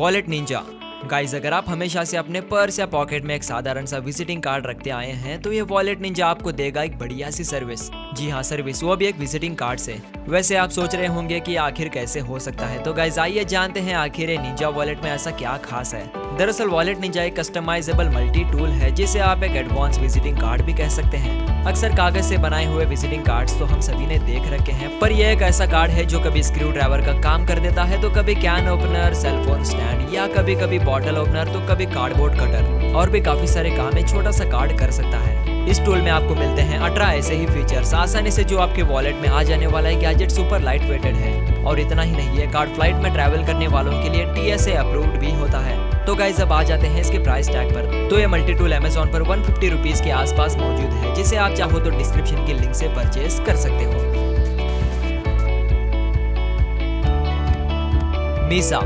Wallet Ninja guys अगर आप हमेशा से अपने पर्स या पॉकेट में एक साधारण सा विजिटिंग कार्ड रखते आए हैं तो ये वॉलेट निंजा आपको देगा एक बढ़िया सी सर्विस जी हाँ सर्विस वो भी एक विजिटिंग कार्ड से वैसे आप सोच रहे होंगे कि आखिर कैसे हो सकता है। तो गाइज़ आइए जानते हैं आखिर निंजा वॉलेट में ऐसा क्या खास है। दरअसल वॉलेट निंजा एक कस्टमाइजेबल मल्टी टूल है, जिसे आप एक एडवांस विजिटिंग कार्ड भी कह सकते हैं। अक्सर कागज़ से बनाए हुए विजिटिंग कार्ड्स तो हम सभी ने देख रखे हैं, पर यह एक ऐसा कार्ड है जो कभी स्क्रू ड्राइवर का काम कर देता है तो कभी कैन ओपनर सेलफोन स्टैंड या कभी कभी बॉटल ओपनर तो कभी कार्डबोर्ड कटर और भी काफ़ी सारे काम एक छोटा सा कार्ड कर सकता है। इस टूल में आपको मिलते हैं अठारह ऐसे ही फीचर्स आसानी से जो आपके वॉलेट में आ जाने वाला है गैजेट सुपर लाइट वेटेड है। और इतना ही नहीं है कार्ड फ़्लाइट में ट्रैवल करने वालों के लिए टीएसए अप्रूव्ड भी होता है। तो गाइज़ अब आ जाते हैं इसके प्राइस टैग पर। तो ये मल्टी टूल अमेजोन पर वन फिफ्टी के आसपास मौजूद है, जिसे आप चाहो तो डिस्क्रिप्शन की लिंक से परचेज कर सकते हो। मीसा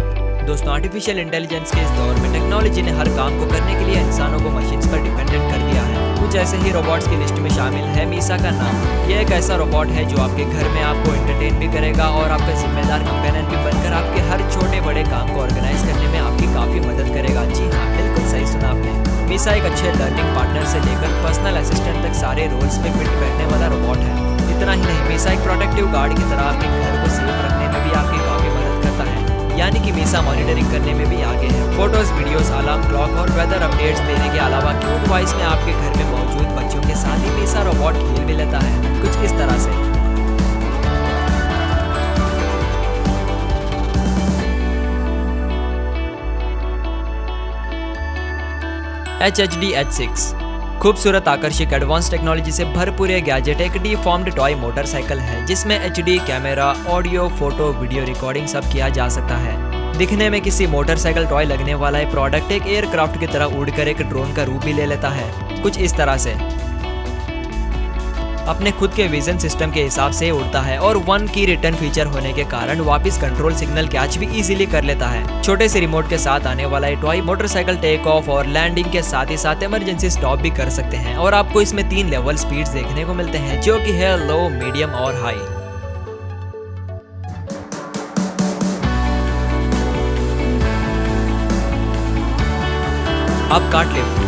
दोस्तों आर्टिफिशियल इंटेलिजेंस के इस दौर में टेक्नोलॉजी ने हर काम को करने के लिए इंसानों को मशीन पर डिपेंडेंट कर दिया है। कुछ ऐसे ही रोबोट्स की लिस्ट में शामिल है, मीसा का नाम। यह एक ऐसा रोबोट है जो आपके घर में आपको एंटरटेन भी करेगा और आपका जिम्मेदार कंपेनियन भी बनकर आपके हर छोटे बड़े काम को ऑर्गेनाइज करने में आपकी काफ़ी मदद करेगा। जी हाँ बिल्कुल सही सुना आपने। मीसा एक अच्छे लर्निंग पार्टनर से लेकर पर्सनल असिस्टेंट तक सारे रोल्स में फिट बैठने वाला रोबोट है। इतना ही नहीं, मीसा एक प्रोटेक्टिव गार्ड की तरह आपके घर को सेफ़ रखने में भी आपकी काफ़ी मदद करता है। यानी कि मीसा मॉनिटरिंग करने में भी आगे है। फ़ोटोज़ वीडियोस अलार्म क्लॉक और वेदर अपडेट्स देने के अलावा क्यूट वॉइस में H H D H six खूबसूरत आकर्षक एडवांस टेक्नोलॉजी से भरपूर यह गैजेट एक डी फॉर्म्ड टॉय मोटरसाइकिल है, जिसमें H D camera audio photo video recording सब किया जा सकता है। दिखने में किसी मोटरसाइकिल टॉय लगने वाला ये प्रोडक्ट एक एयरक्राफ्ट की तरह उड़कर एक ड्रोन का रूप भी ले लेता है। कुछ इस तरह से। अपने खुद के विजन सिस्टम के हिसाब से उड़ता है और वन की रिटर्न फीचर होने के कारण वापस कंट्रोल सिग्नल कैच भी इजीली कर लेता है। छोटे से रिमोट के साथ आने वाला ये टॉय मोटरसाइकिल टेक ऑफ़ और लैंडिंग के साथ ही साथ इमरजेंसी स्टॉप भी कर सकते हैं और आपको इसमें तीन लेवल स्पीड देखने को मिलते हैं, जो की है लो मीडियम और हाई अब कार्ट लिफ्ट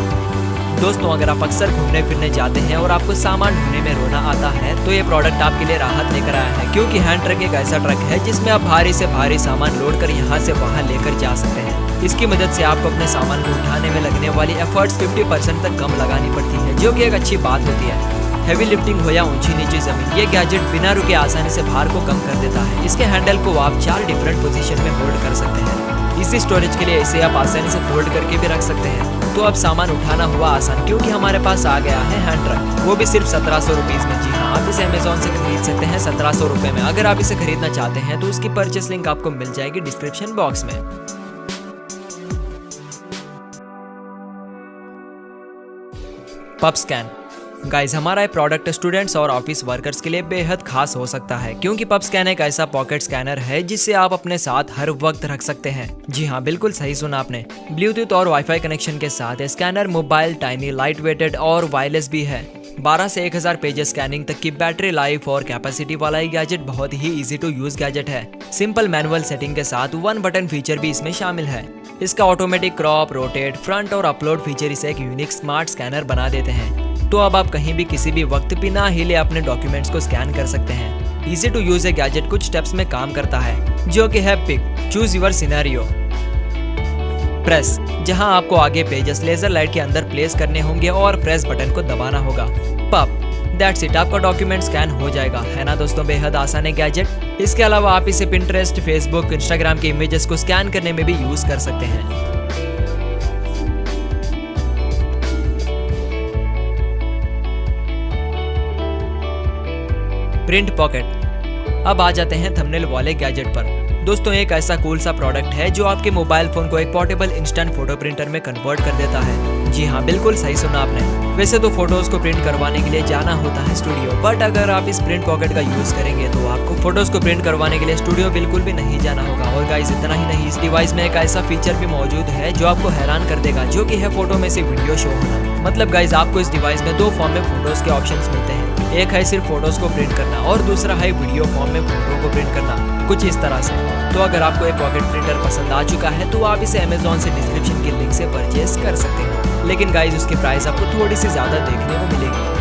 दोस्तों, अगर आप अक्सर घूमने फिरने जाते हैं और आपको सामान ढूँढने में रोना आता है तो ये प्रोडक्ट आपके लिए राहत लेकर आया है, क्योंकि हैंड ट्रक एक ऐसा ट्रक है जिसमें आप भारी से भारी सामान लोड कर यहाँ से वहाँ लेकर जा सकते हैं। इसकी मदद से आपको अपने सामान को उठाने में लगने वाली एफर्ट्स 50 परसेंट तक कम लगानी पड़ती है, जो कि एक अच्छी बात होती है। हैवी लिफ्टिंग हो या ऊँची नीची ज़मीन, ये गैजेट बिना रुके आसानी से भार को कम कर देता है। इसके हैंडल को आप चार डिफरेंट पोजीशन में होल्ड कर सकते हैं। इसी स्टोरेज के लिए इसे आप आसानी से फोल्ड करके भी रख सकते हैं। तो अब सामान उठाना हुआ आसान, क्योंकि हमारे पास आ गया है हैंड ट्रक। वो भी सिर्फ़ सत्रह सौ रुपीज़ में। जी हाँ आप इसे अमेजोन से खरीद सकते हैं सत्रह सौ रुपए में। अगर आप इसे खरीदना चाहते हैं तो उसकी परचेस लिंक आपको मिल जाएगी डिस्क्रिप्शन बॉक्स में। पब स्कैन गाइज़ हमारा ये प्रोडक्ट स्टूडेंट्स और ऑफ़िस वर्कर्स के लिए बेहद खास हो सकता है, क्योंकि पब स्कैन एक ऐसा पॉकेट स्कैनर है जिसे आप अपने साथ हर वक्त रख सकते हैं। जी हाँ बिल्कुल सही सुना आपने। ब्लूटूथ और वाईफाई कनेक्शन के साथ scanner mobile tiny light weighted और वायरलेस भी है। 12 से 1000 पेजेस स्कैनिंग तक की बैटरी लाइफ और कैपेसिटी वाला ये गैजेट बहुत ही इजी टू यूज़ गैजेट है। सिंपल मैनुअल सेटिंग के साथ वन बटन फीचर भी इसमें शामिल है। इसका ऑटोमेटिक क्रॉप रोटेट फ्रंट और अपलोड फीचर इसे एक यूनिक स्मार्ट स्कैनर बना देते हैं। तो अब आप कहीं भी किसी भी वक्त बिना हिले अपने डॉक्यूमेंट्स को स्कैन कर सकते हैं। Easy to use a gadget कुछ स्टेप्स में काम करता है, जो कि है pick choose your scenario press जहाँ आपको आगे पेजेस लेजर लाइट के अंदर प्लेस करने होंगे और प्रेस बटन को दबाना होगा। पप दैट्स इट आपका डॉक्यूमेंट स्कैन हो जाएगा। है ना दोस्तों, बेहद आसान है गैजेट इसके अलावा आप इसे पिंटरेस्ट फेसबुक इंस्टाग्राम के इमेजेस को स्कैन करने में भी यूज़ कर सकते हैं। Print pocket. अब आ जाते हैं थंबनेल वाले गैजेट पर। दोस्तों, एक ऐसा कूल सा प्रोडक्ट है जो आपके मोबाइल फ़ोन को एक पोर्टेबल इंस्टेंट फ़ोटो प्रिंटर में कन्वर्ट कर देता है। जी हाँ बिल्कुल सही सुना आपने। वैसे तो फ़ोटोज़ को प्रिंट करवाने के लिए जाना होता है स्टूडियो बट अगर आप इस प्रिंट पॉकेट का यूज़ करेंगे तो आपको फ़ोटोज़ को प्रिंट करवाने के लिए स्टूडियो बिल्कुल भी नहीं जाना होगा। और गाइस इतना ही नहीं, इस डिवाइस में एक ऐसा फीचर भी मौजूद है जो आपको हैरान कर देगा, जो की है फ़ोटो में से वीडियो शो होना। मतलब गाइज़ आपको इस डिवाइस में दो फॉर्म में फ़ोटोज़ के ऑप्शन मिलते हैं। एक है सिर्फ़ फ़ोटोज़ को प्रिंट करना और दूसरा है वीडियो फॉर्म में फ़ोटो को प्रिंट करना। कुछ इस तरह से। तो अगर आपको एक पॉकेट प्रिंटर पसंद आ चुका है तो आप इसे अमेजोन से डिस्क्रिप्शन के लिंक से परचेज कर सकते हैं। लेकिन गाइज़ उसके प्राइस आपको थोड़ी सी ज़्यादा देखने को मिलेगी।